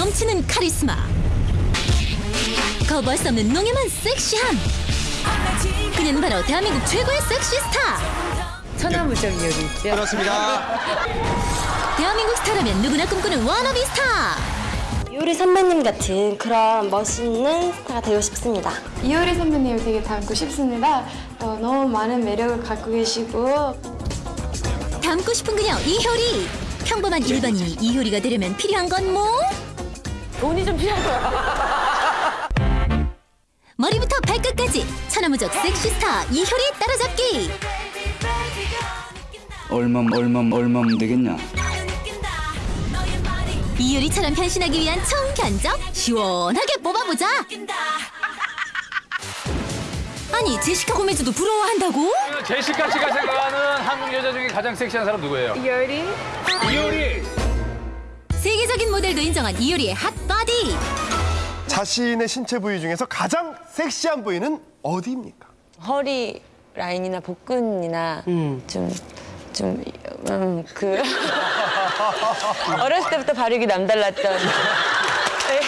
넘치는 카리스마 거부할 수 없는 농염한 섹시함 그녀는 바로 대한민국 최고의 섹시 스타 천하무적 이효리 있죠. 그렇습니다. 대한민국 스타라면 누구나 꿈꾸는 워너비 스타 효리 선배님 같은 그런 멋있는 스타가 되고 싶습니다. 이효리 선배님을 되게 닮고 싶습니다. 어, 너무 많은 매력을 갖고 계시고 닮고 싶은 그녀 이효리 평범한 일반인이 이효리가 되려면 필요한 건 뭐? 돈이 좀 필요할 거야. 머리부터 발끝까지 천하무적 섹시 스타 이효리 따라잡기 얼멈 얼멈 얼멈 되겠냐? 이효리처럼 변신하기 위한 청견적 시원하게 뽑아보자 아니 제시카 고메즈도 부러워한다고? 제시카 씨가 생각하는 한국 여자 중에 가장 섹시한 사람 누구예요? 이효리 이효리. 세계적인 모델도 인정한 이효리의 핫바디 자신의 신체 부위 중에서 가장 섹시한 부위는 어디입니까? 허리 라인이나 복근이나 좀, 좀, 음, 그. 어렸을 때부터 발육이 남달랐던. 네.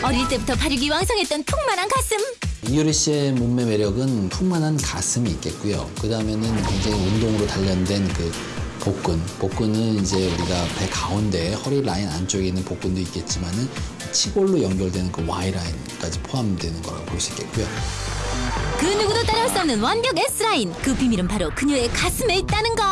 어릴 때부터 발육이 왕성했던 풍만한 가슴 이효리 씨의 몸매 매력은 풍만한 가슴이 있겠고요. 그 다음에는 굉장히 운동으로 단련된 그 복근. 복근은 이제 우리가 배 가운데 허리 라인 안쪽에 있는 복근도 있겠지만은 치골로 연결되는 그 Y 라인까지 포함되는 거라고 볼 수 있겠고요. 그 누구도 따라올 수 없는 완벽 S라인 그 비밀은 바로 그녀의 가슴에 있다는 거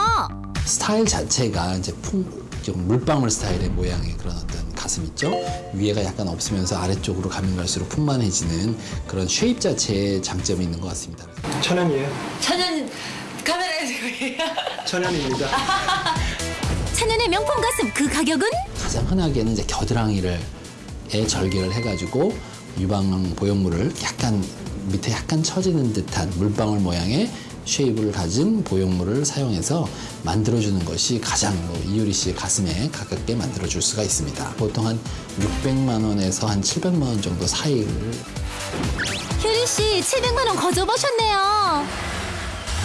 스타일 자체가 이제 풍, 좀 물방울 스타일의 모양의 그런 어떤 가슴 있죠? 위에가 약간 없으면서 아래쪽으로 가면 갈수록 풍만해지는 그런 쉐입 자체의 장점이 있는 것 같습니다. 천연이에요. 천연 카메라에 지고 천연입니다. 천연의 명품 가슴 그 가격은? 가장 흔하게는 이제 겨드랑이를 에 절개를 해가지고 유방 보형물을 약간 밑에 약간 처지는 듯한 물방울 모양의 쉐입을 가진 보형물을 사용해서 만들어주는 것이 가장 뭐 이효리 씨의 가슴에 가깝게 만들어줄 수가 있습니다. 보통 한 600만 원에서 한 700만 원 정도 사이를 효리 씨 700만 원 거저 버셨네요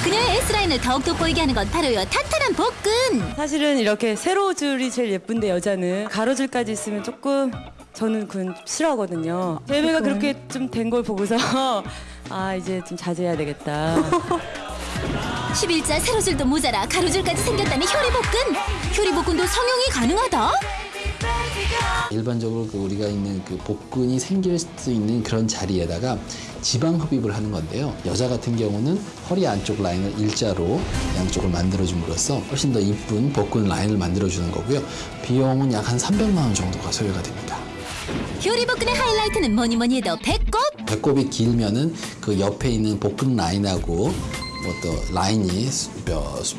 그녀의 S라인을 더욱 돋보이게 하는 건 바로 요 탄탄한 복근 사실은 이렇게 세로 줄이 제일 예쁜데 여자는 가로줄까지 있으면 조금 저는 그건 싫어하거든요. 제배가 그렇게 좀 된 걸 보고서 아 이제 좀 자제해야 되겠다. 11자 세로줄도 모자라 가로줄까지 생겼다는 효리 복근 효리 복근도 성형이 가능하다? 일반적으로 그 우리가 있는 그 복근이 생길 수 있는 그런 자리에다가 지방 흡입을 하는 건데요. 여자 같은 경우는 허리 안쪽 라인을 일자로 양쪽을 만들어줌으로써 훨씬 더 이쁜 복근 라인을 만들어주는 거고요. 비용은 약 한 300만 원 정도가 소요가 됩니다. 효리 복근의 하이라이트는 뭐니 뭐니 해도 배꼽 배꼽이 길면은 그 옆에 있는 복근 라인하고 뭐또 라인이 수-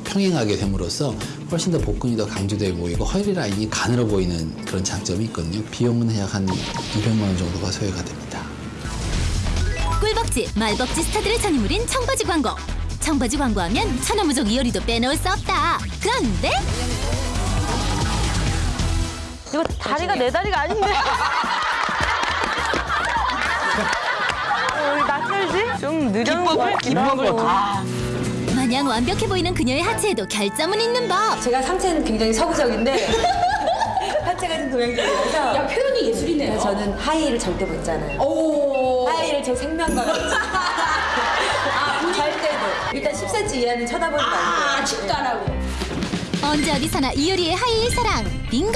평행하게 됨으로써 훨씬 더 복근이 더 강조돼 보이고 허리 라인이 가늘어 보이는 그런 장점이 있거든요. 비용은 약 한 200만 원 정도가 소요가 됩니다. 꿀벅지 말벅지 스타들의 전유물인 청바지 광고 청바지 광고하면 천하무적 이효리도 빼놓을 수 없다 그런데 이거 다리가 내 다리가 아닌데. 좀 느린 것 같기도 하고. 마냥 완벽해 보이는 그녀의 하체에도 결점은 있는 법 제가 상체는 굉장히 서구적인데 하체가 좀 동양적이라서 야 표현이 예술이네요. 저는 하이힐을 절대 못 입잖아요. 하이힐을 제 생명과 같이. 아, 잘 때도 일단 10cm 이하는 쳐다보는 거 아니고. 아, 칩도 안 하고. 언제 어디서나 이효리의 하이힐 사랑 빙고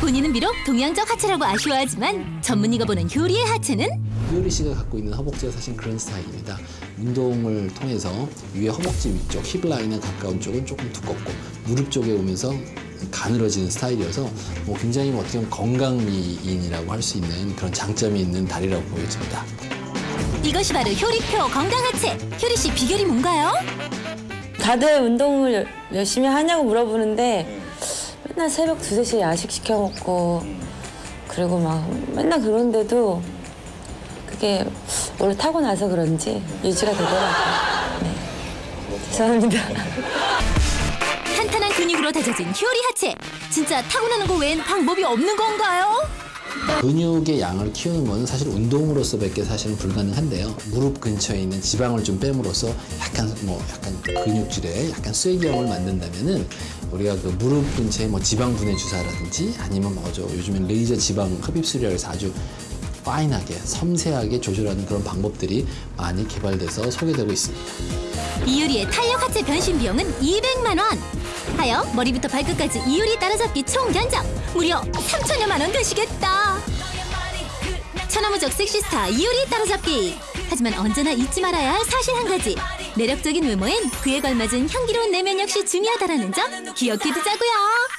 본인은 비록 동양적 하체라고 아쉬워하지만 전문의가 보는 효리의 하체는 이 효리 씨가 갖고 있는 허벅지가 사실 그런 스타일입니다. 운동을 통해서 위에 허벅지 위쪽, 힙 라인에 가까운 쪽은 조금 두껍고 무릎 쪽에 오면서 가늘어지는 스타일이어서 뭐 굉장히 뭐 어떻게 보면 건강미인이라고 할 수 있는 그런 장점이 있는 다리라고 보여집니다. 이것이 바로 효리표 건강 하체 효리 씨 비결이 뭔가요? 다들 운동을 열심히 하냐고 물어보는데 맨날 새벽 두세 시에 야식 시켜 먹고 그리고 막 맨날 그런데도 그게 원래 타고 나서 그런지 유지가 되더라고요. 네. 죄송합니다. 탄탄한 근육으로 다져진 효리 하체 진짜 타고나는 거 외엔 방법이 없는 건가요? 근육의 양을 키우는 건 사실 운동으로서 밖에 사실은 불가능한데요. 무릎 근처에 있는 지방을 좀 뺨으로써 약간 뭐 약간 근육질에 약간 쐐기형을 만든다면은 우리가 그 무릎 근처에 뭐 지방 분해 주사라든지 아니면 뭐죠 요즘엔 레이저 지방 흡입술이라고 해서 아주 파인하게 섬세하게 조절하는 그런 방법들이 많이 개발돼서 소개되고 있습니다. 이효리의 탄력 하체 변신 비용은 200만 원. 하여 머리부터 발끝까지 이효리 따라잡기 총 견적 무려 3천여만 원 되시겠다. 천하무적 섹시스타 이효리 따라잡기. 하지만 언제나 잊지 말아야 할 사실 한 가지. 매력적인 외모엔 그에 걸맞은 향기로운 내면 역시 중요하다라는 점 기억해 두자고요.